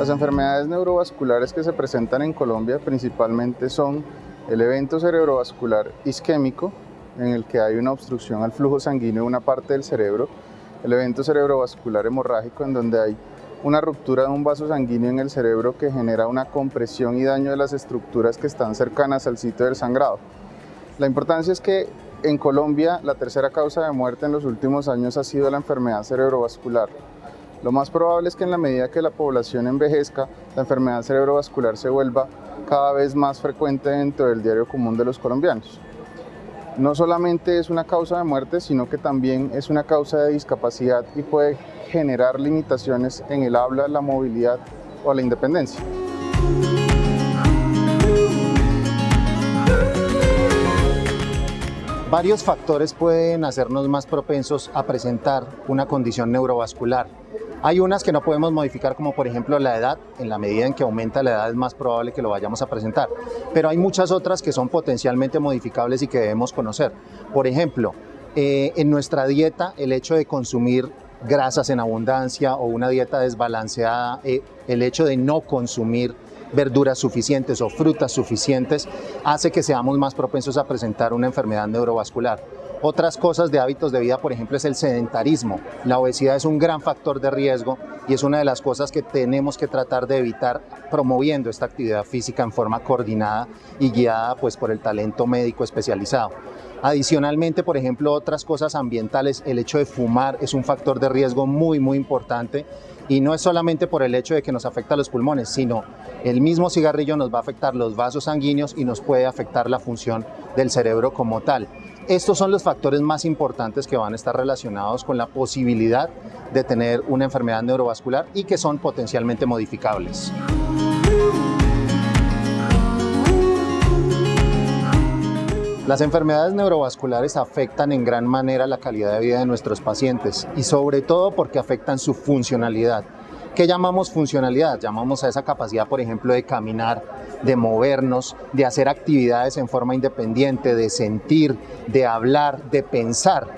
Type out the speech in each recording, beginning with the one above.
Las enfermedades neurovasculares que se presentan en Colombia principalmente son el evento cerebrovascular isquémico, en el que hay una obstrucción al flujo sanguíneo de una parte del cerebro, el evento cerebrovascular hemorrágico, en donde hay una ruptura de un vaso sanguíneo en el cerebro que genera una compresión y daño de las estructuras que están cercanas al sitio del sangrado. La importancia es que en Colombia la tercera causa de muerte en los últimos años ha sido la enfermedad cerebrovascular. Lo más probable es que en la medida que la población envejezca, la enfermedad cerebrovascular se vuelva cada vez más frecuente dentro del diario común de los colombianos. No solamente es una causa de muerte, sino que también es una causa de discapacidad y puede generar limitaciones en el habla, la movilidad o la independencia. Varios factores pueden hacernos más propensos a presentar una condición neurovascular. Hay unas que no podemos modificar como por ejemplo la edad, en la medida en que aumenta la edad es más probable que lo vayamos a presentar, pero hay muchas otras que son potencialmente modificables y que debemos conocer. Por ejemplo, eh, en nuestra dieta el hecho de consumir grasas en abundancia o una dieta desbalanceada, eh, el hecho de no consumir verduras suficientes o frutas suficientes hace que seamos más propensos a presentar una enfermedad neurovascular. Otras cosas de hábitos de vida, por ejemplo, es el sedentarismo. La obesidad es un gran factor de riesgo y es una de las cosas que tenemos que tratar de evitar promoviendo esta actividad física en forma coordinada y guiada pues, por el talento médico especializado. Adicionalmente, por ejemplo, otras cosas ambientales, el hecho de fumar es un factor de riesgo muy, muy importante y no es solamente por el hecho de que nos afecta a los pulmones, sino el mismo cigarrillo nos va a afectar los vasos sanguíneos y nos puede afectar la función del cerebro como tal. Estos son los factores más importantes que van a estar relacionados con la posibilidad de tener una enfermedad neurovascular y que son potencialmente modificables. Las enfermedades neurovasculares afectan en gran manera la calidad de vida de nuestros pacientes y sobre todo porque afectan su funcionalidad. ¿Qué llamamos funcionalidad? Llamamos a esa capacidad, por ejemplo, de caminar, de movernos, de hacer actividades en forma independiente, de sentir, de hablar, de pensar.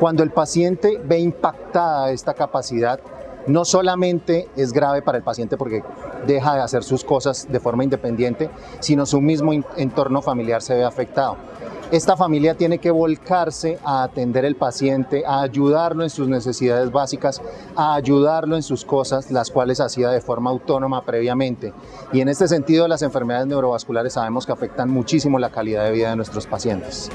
Cuando el paciente ve impactada esta capacidad, no solamente es grave para el paciente porque deja de hacer sus cosas de forma independiente, sino su mismo entorno familiar se ve afectado. Esta familia tiene que volcarse a atender al paciente, a ayudarlo en sus necesidades básicas, a ayudarlo en sus cosas, las cuales hacía de forma autónoma previamente. Y en este sentido, las enfermedades neurovasculares sabemos que afectan muchísimo la calidad de vida de nuestros pacientes.